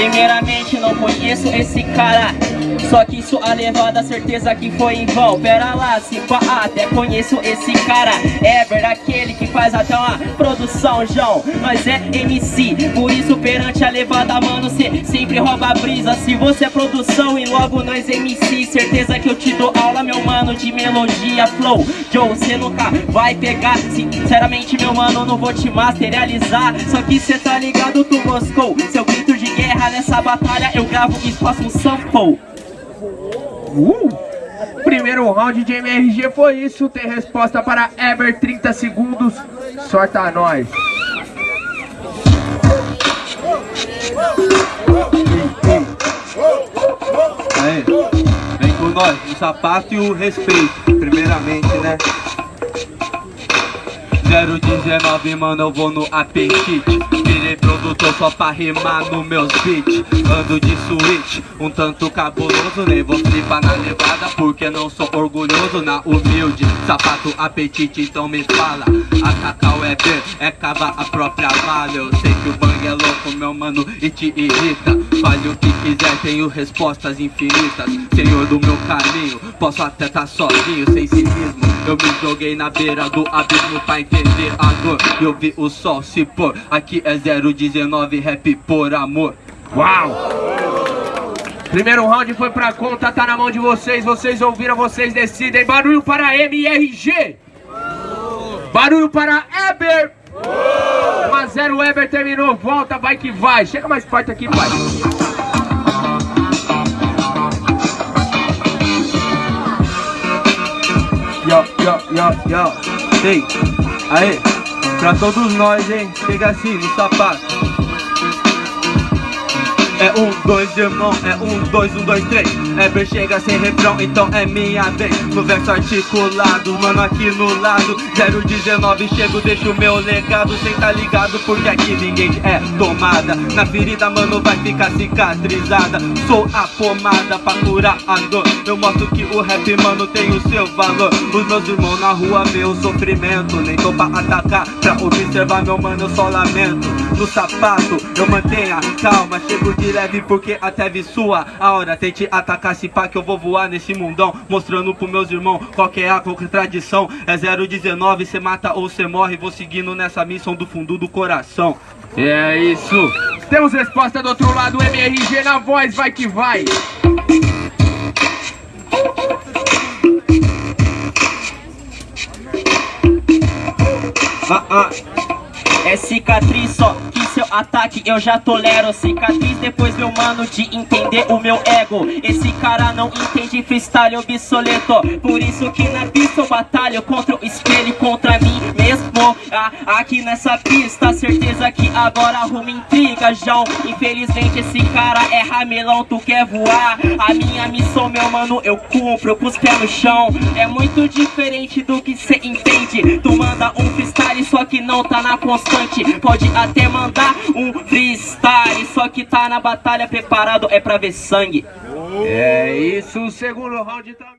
Primeiramente não conheço esse cara Só que sua levada, certeza que foi em vão. Pera lá, se pá, até conheço esse cara. Ever, aquele que faz até uma produção, João Nós é MC, por isso perante a levada, mano Cê sempre rouba a brisa. Se você é produção e logo nós MC Certeza que eu te dou aula, meu mano, de melodia, flow. Joe, cê nunca vai pegar. Sinceramente, meu mano, não vou te materializar. Só que cê tá ligado, tu moscou Seu grito guerra nessa batalha Eu gravo e faço um sample Uh! Primeiro round de MRG foi isso. Tem resposta para Ever 30 segundos. Sorta nós. Aí, vem com nós, o sapato e o respeito, primeiramente, né? 019, mano, eu vou no apetite Virei produtor só pra rimar nos meus beats. Ando de switch, um tanto cabuloso. Nem vou flipar na levada porque não sou orgulhoso. Na humilde, sapato apetite, então me fala. A Cacau é B, é cavar a própria vala Eu sei que o bang é louco, meu mano, e te irrita Fale o que quiser, tenho respostas infinitas Senhor do meu caminho, posso até tá sozinho, sem cinismo Eu me joguei na beira do abismo pra entender a dor Eu vi o sol se pôr, aqui é 019 rap por amor Uau! Primeiro round foi pra conta, tá na mão de vocês. Vocês ouviram, vocês decidem. Barulho para MRG. Barulho para Eber. 1 a 0 Eber terminou. Volta, vai que vai. Chega mais perto aqui, pai. Yo, yo, yo, yo. Ei, aê, pra todos nós, hein. Chega assim, no sapato é um, dois, irmão, é um, dois, um, dois, três. Ever chega sem refrão, então é minha vez. No verso articulado, mano aqui no lado. 019, chego, deixo meu legado. Cê tá ligado, porque aqui ninguém é tomada. Na ferida, mano, vai ficar cicatrizada. Sou a pomada pra curar a dor. Eu mostro que o rap, mano, tem o seu valor. Os meus irmãos na rua o sofrimento. Nem tô pra atacar, pra observar, meu mano, eu só lamento. No sapato, eu mantenho a calma. Chego de leve porque até vi sua aura Tente atacar se pá que eu vou voar nesse mundão Mostrando pros meus irmãos qual que é a contradição É 019, cê mata ou cê morre Vou seguindo nessa missão do fundo do coração É isso. Temos resposta do outro lado. MRG na voz, vai que vai. Ah, ah. Cicatriz só que seu ataque eu já tolero. Cicatriz depois meu mano de entender o meu ego. Esse cara não entende freestyle obsoleto. Por isso que na pista eu batalho contra o espelho contra mim mesmo. Ah, Aqui nessa pista certeza que agora arruma intriga João. Infelizmente esse cara é ramelão, tu quer voar? A minha missão meu mano eu cumpro com os pés no chão. É muito diferente do que cê entende. Tu manda um freestyle só que não tá na constante Pode até mandar um freestyle. Só que tá na batalha preparado é pra ver sangue. É isso, o segundo round tá...